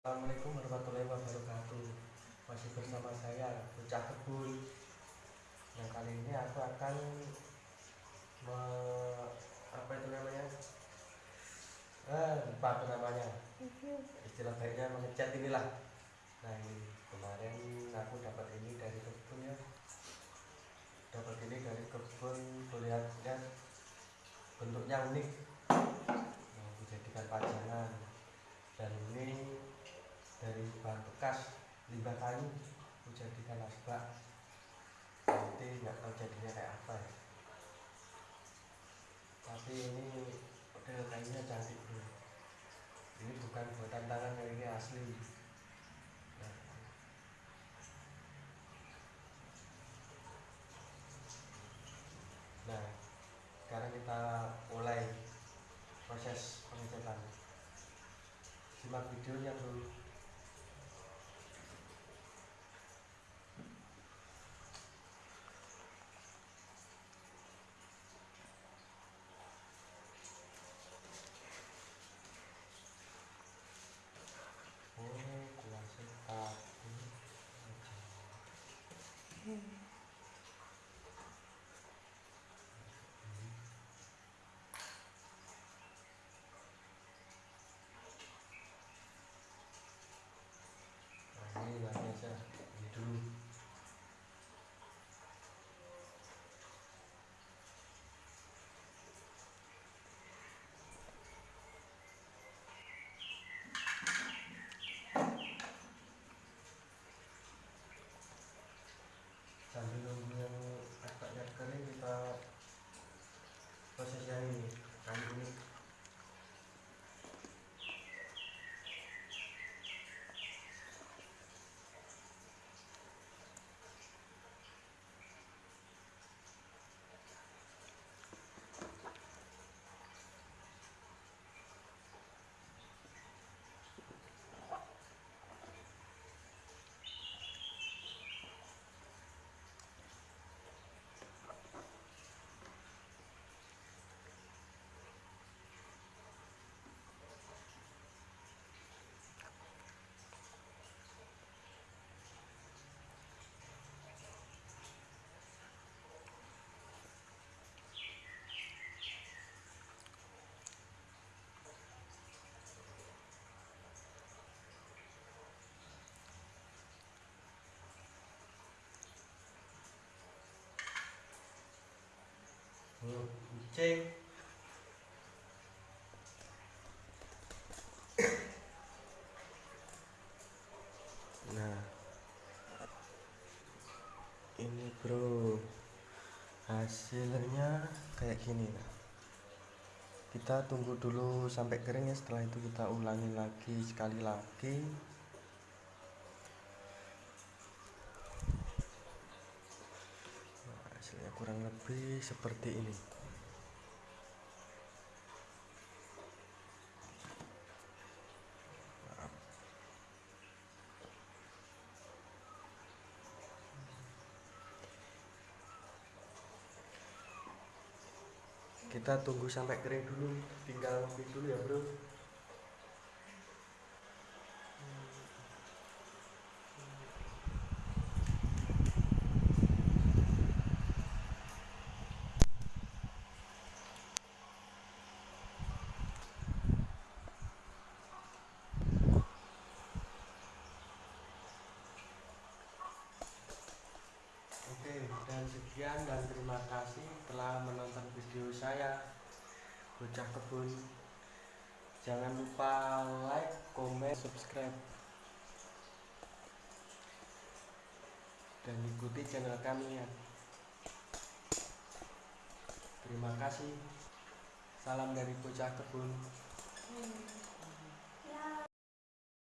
Assalamualaikum warahmatullahi wabarakatuh. Masih bersama saya Bocah Kebun. Yang kali ini aku akan me, Apa itu namanya? Eh, Lupa apa namanya. Istilah baiknya mengecat inilah. Nah ini kemarin aku dapat ini dari kebun ya. Dapat ini dari kebun Melihatnya bentuknya unik. Nah, dijadikan pajangan. Dan ini dari bahan bekas limbah kayu menjadikan asbak nanti nggak tahu jadinya kayak apa ya. Tapi ini model kayunya cantik bro ini bukan buatan tangan ini asli. Nah, sekarang kita mulai proses pengecetan simak videonya dulu oh kuasa tahu nah ini lagi aja ini dulu sambil nunggu yang agaknya kering kita proses yang ini. Kayu ini Nah. Ini bro. Hasilnya kayak gini nah kita tunggu dulu sampai kering ya. Setelah itu kita ulangi lagi sekali lagi nah, hasilnya kurang lebih seperti ini. Kita tunggu sampai kering dulu tinggal ngembil dulu ya bro dan sekian dan terima kasih telah menonton video saya Bocah Kebun. Jangan lupa like, komen, subscribe. Dan ikuti channel kami ya. Terima kasih. Salam dari Bocah Kebun. Hmm.